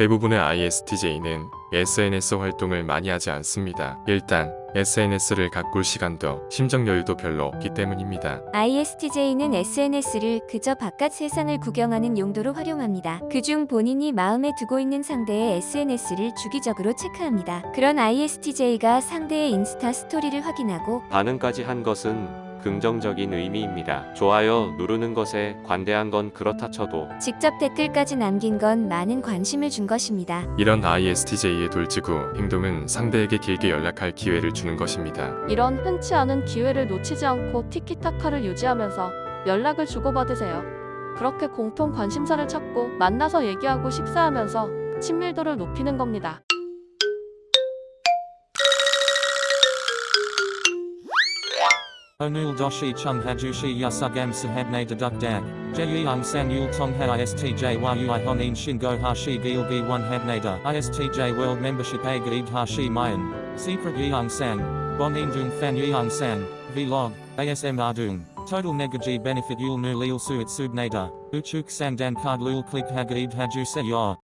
대부분의 ISTJ는 SNS 활동을 많이 하지 않습니다. 일단 SNS를 가꿀 시간도 심적 여유도 별로 없기 때문입니다. ISTJ는 SNS를 그저 바깥 세상을 구경하는 용도로 활용합니다. 그중 본인이 마음에 두고 있는 상대의 SNS를 주기적으로 체크합니다. 그런 ISTJ가 상대의 인스타 스토리를 확인하고 반응까지 한 것은 긍정적인 의미입니다. 좋아요 누르는 것에 관대한 건 그렇다 쳐도 직접 댓글까지 남긴 건 많은 관심을 준 것입니다. 이런 ISTJ의 돌직구 행동은 상대에게 길게 연락할 기회를 주는 것입니다. 이런 흔치 않은 기회를 놓치지 않고 티키타카를 유지하면서 연락을 주고받으세요. 그렇게 공통 관심사를 찾고 만나서 얘기하고 식사하면서 친밀도를 높이는 겁니다. Onul doshi chung hajushi yasugam sahabne deduk dag. Jeyung san yul tong ha istj yui honin shingo hashi gilgi one habnada. Istj world membership a gaib hashi mayan. Secret yeung san. Bon indung fan yeung san. Vlog. ASM ardung. Total negaji benefit yul nu lil suit subnada. Uchuk sang dan card lul click hagaib haju se yor.